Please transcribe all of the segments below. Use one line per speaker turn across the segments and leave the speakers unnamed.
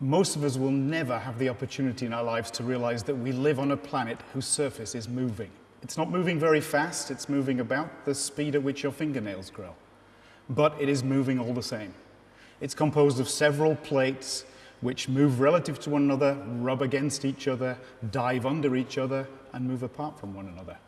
Most of us will never have the opportunity in our lives to realize that we live on a planet whose surface is moving. It's not moving very fast, it's moving about the speed at which your fingernails grow. But it is moving all the same. It's composed of several plates which move relative to one another, rub against each other, dive under each other, and move apart from one another.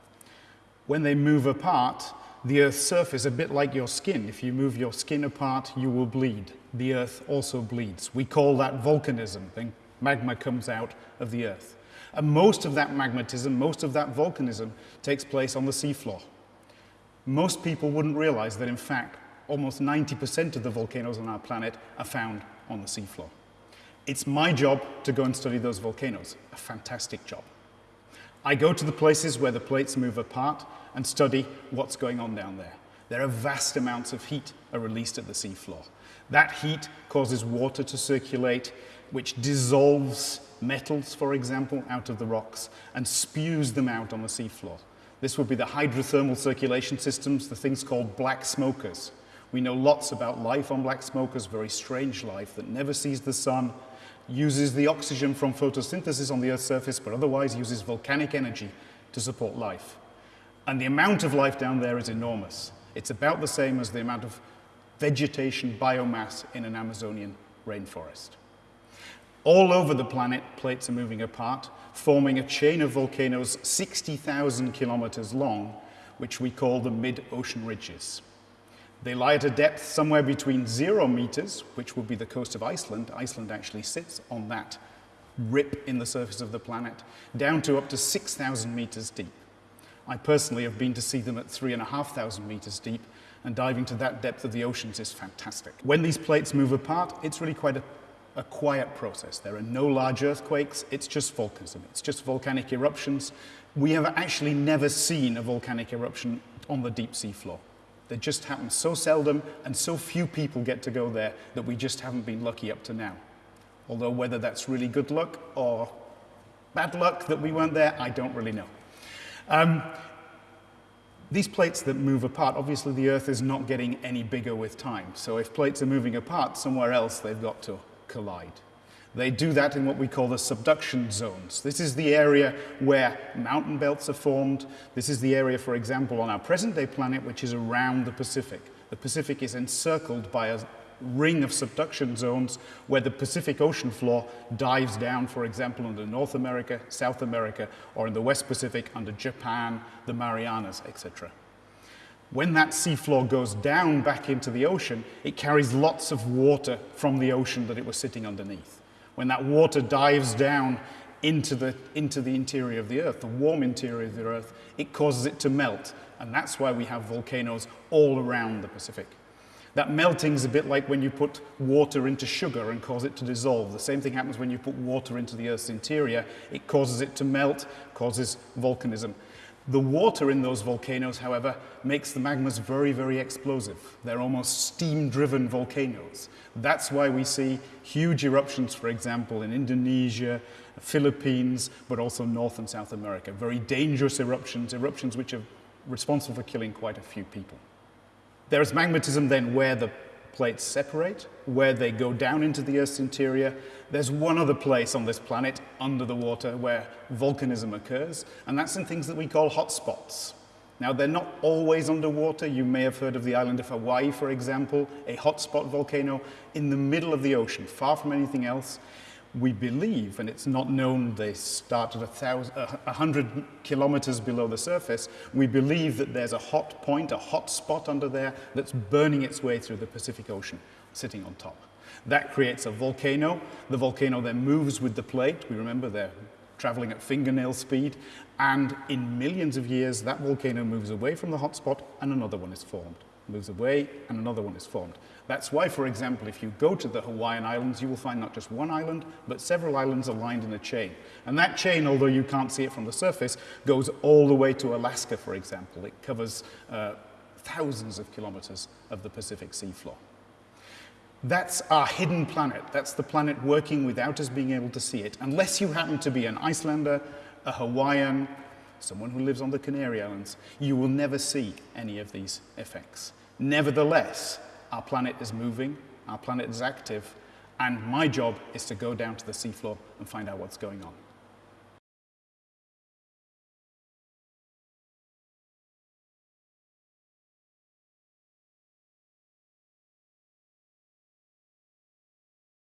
When they move apart, the Earth's surface, a bit like your skin, if you move your skin apart, you will bleed. The Earth also bleeds. We call that volcanism. Then magma comes out of the Earth. And most of that magmatism, most of that volcanism takes place on the seafloor. Most people wouldn't realize that, in fact, almost 90% of the volcanoes on our planet are found on the seafloor. It's my job to go and study those volcanoes, a fantastic job. I go to the places where the plates move apart and study what's going on down there. There are vast amounts of heat are released at the seafloor. That heat causes water to circulate, which dissolves metals, for example, out of the rocks and spews them out on the seafloor. This would be the hydrothermal circulation systems, the things called black smokers. We know lots about life on black smokers, very strange life that never sees the sun, uses the oxygen from photosynthesis on the Earth's surface, but otherwise uses volcanic energy to support life. And the amount of life down there is enormous. It's about the same as the amount of vegetation biomass in an Amazonian rainforest. All over the planet, plates are moving apart, forming a chain of volcanoes 60,000 kilometers long, which we call the mid-ocean ridges. They lie at a depth somewhere between zero meters, which would be the coast of Iceland. Iceland actually sits on that rip in the surface of the planet, down to up to 6,000 meters deep. I personally have been to see them at 3,500 meters deep, and diving to that depth of the oceans is fantastic. When these plates move apart, it's really quite a, a quiet process. There are no large earthquakes, it's just volcanism, it's just volcanic eruptions. We have actually never seen a volcanic eruption on the deep sea floor. They just happen so seldom and so few people get to go there that we just haven't been lucky up to now. Although whether that's really good luck or bad luck that we weren't there, I don't really know. Um, these plates that move apart, obviously the Earth is not getting any bigger with time. So if plates are moving apart somewhere else, they've got to collide. They do that in what we call the subduction zones. This is the area where mountain belts are formed. This is the area, for example, on our present-day planet, which is around the Pacific. The Pacific is encircled by a ring of subduction zones where the Pacific Ocean floor dives down, for example, under North America, South America, or in the West Pacific under Japan, the Marianas, etc. When that seafloor goes down back into the ocean, it carries lots of water from the ocean that it was sitting underneath. When that water dives down into the, into the interior of the Earth, the warm interior of the Earth, it causes it to melt. And that's why we have volcanoes all around the Pacific. That melting is a bit like when you put water into sugar and cause it to dissolve. The same thing happens when you put water into the Earth's interior. It causes it to melt, causes volcanism. The water in those volcanoes, however, makes the magmas very, very explosive. They're almost steam-driven volcanoes. That's why we see huge eruptions, for example, in Indonesia, Philippines, but also North and South America. Very dangerous eruptions, eruptions which are responsible for killing quite a few people. There is magmatism then where the plates separate, where they go down into the Earth's interior. There's one other place on this planet under the water where volcanism occurs, and that's in things that we call hotspots. Now, they're not always underwater. You may have heard of the island of Hawaii, for example, a hotspot volcano in the middle of the ocean, far from anything else we believe, and it's not known they start at a, thousand, a hundred kilometers below the surface, we believe that there's a hot point, a hot spot under there that's burning its way through the Pacific Ocean, sitting on top. That creates a volcano. The volcano then moves with the plate. We remember they're traveling at fingernail speed. And in millions of years, that volcano moves away from the hot spot and another one is formed moves away and another one is formed. That's why, for example, if you go to the Hawaiian Islands, you will find not just one island, but several islands aligned in a chain. And that chain, although you can't see it from the surface, goes all the way to Alaska, for example. It covers uh, thousands of kilometers of the Pacific seafloor. That's our hidden planet. That's the planet working without us being able to see it. Unless you happen to be an Icelander, a Hawaiian, someone who lives on the Canary Islands, you will never see any of these effects. Nevertheless, our planet is moving, our planet is active, And my job is to go down to the seafloor and find out what's going on.